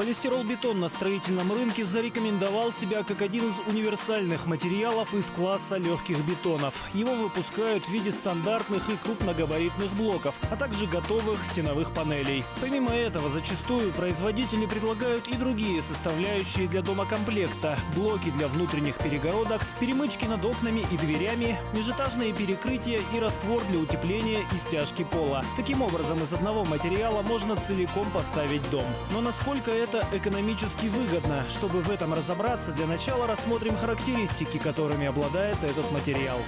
Полистирол-бетон на строительном рынке зарекомендовал себя как один из универсальных материалов из класса легких бетонов. Его выпускают в виде стандартных и крупногабаритных блоков, а также готовых стеновых панелей. Помимо этого, зачастую производители предлагают и другие составляющие для домокомплекта – блоки для внутренних перегородок, перемычки над окнами и дверями, межэтажные перекрытия и раствор для утепления и стяжки пола. Таким образом, из одного материала можно целиком поставить дом. Но насколько это это экономически выгодно. Чтобы в этом разобраться, для начала рассмотрим характеристики, которыми обладает этот материал.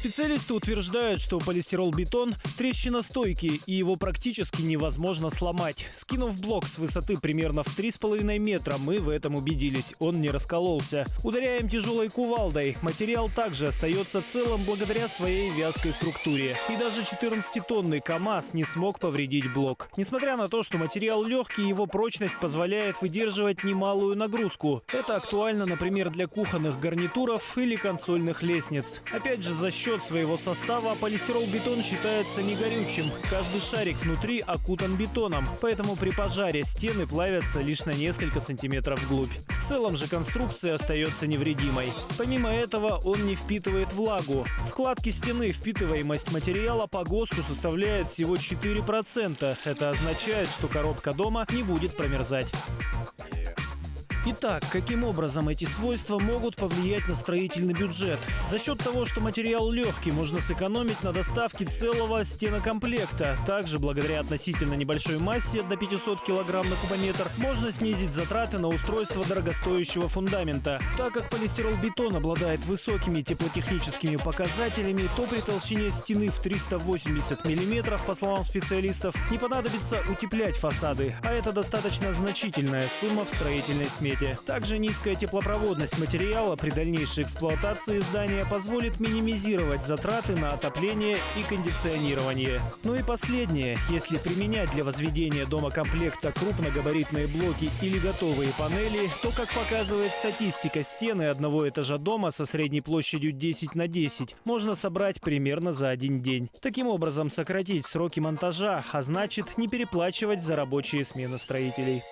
Специалисты утверждают, что полистирол-бетон трещиностойкий и его практически невозможно сломать. Скинув блок с высоты примерно в 3,5 метра, мы в этом убедились. Он не раскололся. Ударяем тяжелой кувалдой. Материал также остается целым благодаря своей вязкой структуре. И даже 14-тонный КАМАЗ не смог повредить блок. Несмотря на то, что материал легкий, его прочность позволяет выдерживать немалую нагрузку. Это актуально, например, для кухонных гарнитуров или консольных лестниц. Опять же, за счет счет своего состава полистирол-бетон считается негорючим. Каждый шарик внутри окутан бетоном, поэтому при пожаре стены плавятся лишь на несколько сантиметров вглубь. В целом же конструкция остается невредимой. Помимо этого он не впитывает влагу. Вкладки стены впитываемость материала по ГОСТу составляет всего 4%. Это означает, что коробка дома не будет промерзать. Итак, каким образом эти свойства могут повлиять на строительный бюджет? За счет того, что материал легкий, можно сэкономить на доставке целого стенокомплекта. Также, благодаря относительно небольшой массе до 500 кг на кубометр, можно снизить затраты на устройство дорогостоящего фундамента. Так как полистирол-бетон обладает высокими теплотехническими показателями, то при толщине стены в 380 мм, по словам специалистов, не понадобится утеплять фасады, а это достаточно значительная сумма в строительной смете планете. Также низкая теплопроводность материала при дальнейшей эксплуатации здания позволит минимизировать затраты на отопление и кондиционирование. Ну и последнее. Если применять для возведения дома комплекта крупногабаритные блоки или готовые панели, то, как показывает статистика, стены одного этажа дома со средней площадью 10 на 10 можно собрать примерно за один день. Таким образом, сократить сроки монтажа, а значит не переплачивать за рабочие смены строителей.